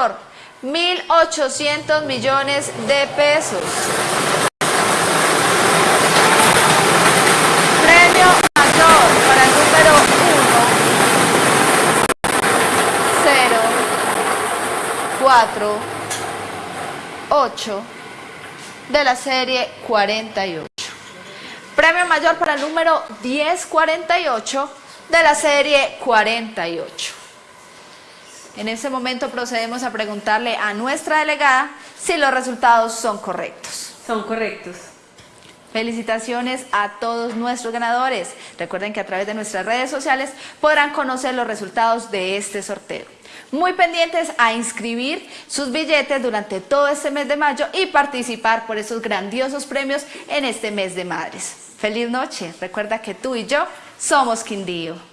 1.800 millones de pesos. Premio mayor para el número 1, 0, 4, 8 de la serie 48. Premio mayor para el número 1048 de la serie 48. En ese momento procedemos a preguntarle a nuestra delegada si los resultados son correctos. Son correctos. Felicitaciones a todos nuestros ganadores. Recuerden que a través de nuestras redes sociales podrán conocer los resultados de este sorteo. Muy pendientes a inscribir sus billetes durante todo este mes de mayo y participar por esos grandiosos premios en este mes de madres. Feliz noche. Recuerda que tú y yo somos Quindío.